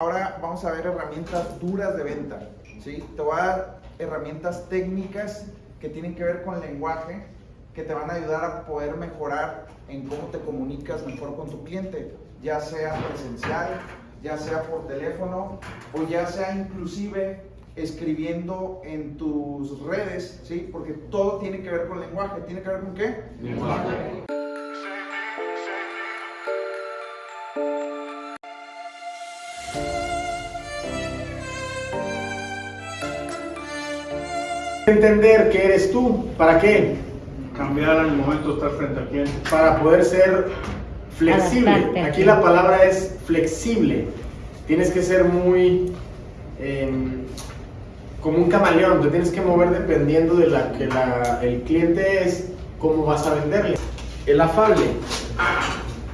Ahora vamos a ver herramientas duras de venta. ¿sí? Te voy a dar herramientas técnicas que tienen que ver con lenguaje, que te van a ayudar a poder mejorar en cómo te comunicas mejor con tu cliente, ya sea presencial, ya sea por teléfono o ya sea inclusive escribiendo en tus redes, ¿sí? Porque todo tiene que ver con lenguaje. ¿Tiene que ver con qué? Lenguaje. Entender que eres tú, ¿para qué? Cambiar al momento de estar frente al cliente. Para poder ser flexible. Adaptarte. Aquí la palabra es flexible. Tienes que ser muy em, como un camaleón, te tienes que mover dependiendo de la que la- el cliente es, cómo vas a venderle. El afable.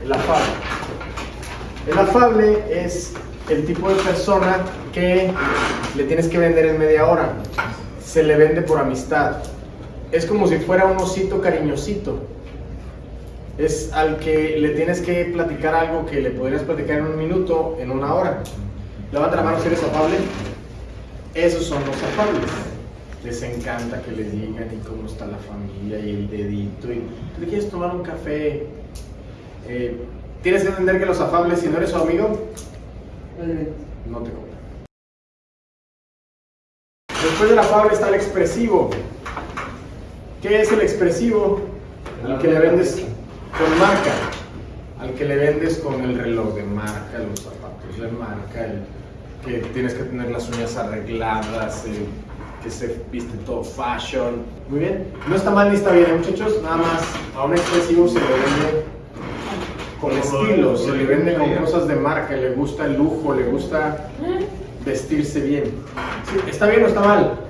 El afable. El afable es el tipo de persona que le tienes que vender en media hora. Se le vende por amistad. Es como si fuera un osito cariñosito. Es al que le tienes que platicar algo que le podrías platicar en un minuto, en una hora. Levanta la mano si eres afable. Esos son los afables. Les encanta que les digan y cómo está la familia y el dedito. Y tú quieres tomar un café. Eh, tienes que entender que los afables, si no eres su amigo, no te compran. Después del afable está el expresivo. ¿Qué es el expresivo? Al que le vendes con marca. Al que le vendes con el reloj de marca, los zapatos de marca, el que tienes que tener las uñas arregladas, el que se viste todo fashion. Muy bien. No está mal ni está bien, ¿eh, muchachos. Nada más a un expresivo se le vende con estilo, se le vende con cosas de marca, le gusta el lujo, le gusta vestirse bien. Sí, ¿Está bien o está mal?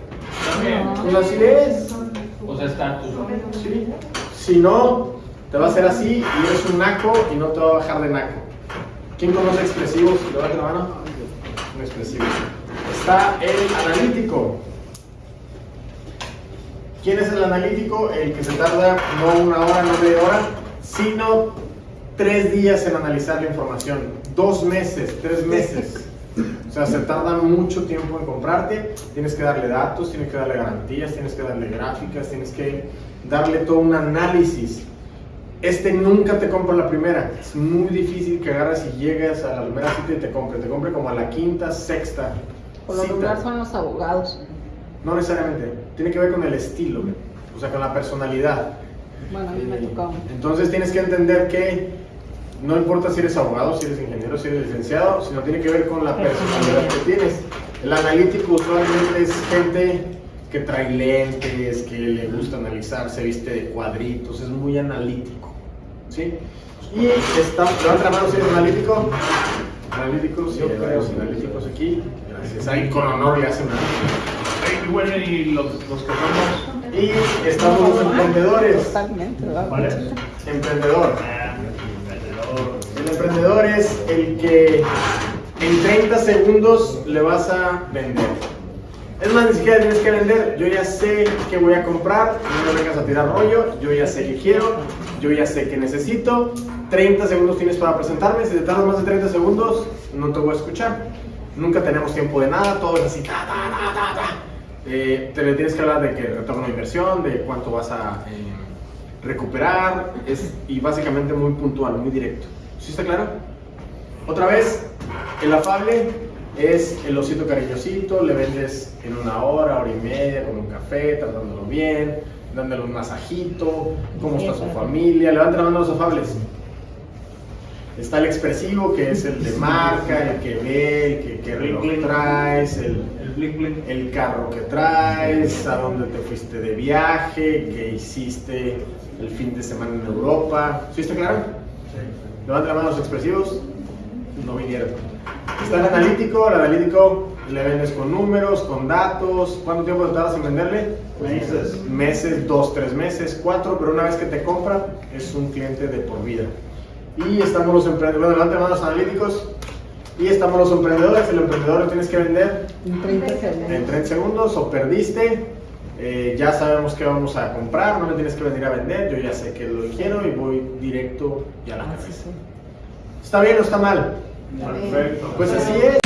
Pues así es. O sea, estatus. Sí. Si no, te va a hacer así y eres un naco y no te va a bajar de naco. ¿Quién conoce expresivos? Levanta la mano. Un expresivo. Está el analítico. ¿Quién es el analítico? El que se tarda no una hora, no media hora, sino tres días en analizar la información. Dos meses, tres meses. O sea, se tarda mucho tiempo en comprarte. Tienes que darle datos, tienes que darle garantías, tienes que darle gráficas, tienes que darle todo un análisis. Este nunca te compra la primera. Es muy difícil que agarres y llegues a la primera cita y te compre. Te compre como a la quinta, sexta. Por lo regular son los abogados. No necesariamente. Tiene que ver con el estilo, o sea, con la personalidad. Bueno, a mí me tocó. Entonces tienes que entender que no importa si eres abogado, si eres ingeniero, si eres licenciado, sino tiene que ver con la personalidad que tienes. El analítico usualmente es gente que trae lentes, que le gusta analizar, se viste de cuadritos, es muy analítico. ¿Sí? Y está, levanta la mano si eres analítico. Analíticos, sí, hay varios analíticos aquí. Gracias. Ahí con honor le hacen Y bueno, y los, los que somos. Y estamos los emprendedores. Totalmente, ¿verdad? ¿Cuál es? Emprendedor. El emprendedor es el que en 30 segundos le vas a vender. Es más, ni siquiera tienes que vender. Yo ya sé qué voy a comprar. No me vengas a tirar rollo. Yo ya sé qué quiero. Yo ya sé qué necesito. 30 segundos tienes para presentarme. Si te tardas más de 30 segundos, no te voy a escuchar. Nunca tenemos tiempo de nada. Todo es así. Eh, te le tienes que hablar de que retorno de inversión, de cuánto vas a eh, recuperar. Es, y básicamente muy puntual, muy directo. ¿Sí está claro? Otra vez, el afable es el osito cariñosito, le vendes en una hora, hora y media, con un café, tratándolo bien, dándole un masajito, cómo está su familia, levanta la mano a los afables. Está el expresivo, que es el de marca, el que ve, el que, que reloj traes, el, El blink blink. el carro que traes, a dónde te fuiste de viaje, qué hiciste el fin de semana en Europa. ¿Sí está claro? Levanta la mano los expresivos. No vinieron. Está el analítico. El analítico le vendes con números, con datos. ¿Cuánto tiempo te tardas en venderle? Meses. Meses, dos, tres meses, cuatro, pero una vez que te compra, es un cliente de por vida. Y estamos los emprendedores. Bueno, levanta la mano los analíticos. Y estamos los emprendedores. El emprendedor lo tienes que vender En 30 en segundos. 30 segundos o perdiste, eh, ya sabemos qué vamos a comprar, no me tienes que venir a vender, yo ya sé que lo quiero y voy directo y a la Ah, cabeza. sí, sí. ¿Está bien o está mal? Perfecto. Pues así es.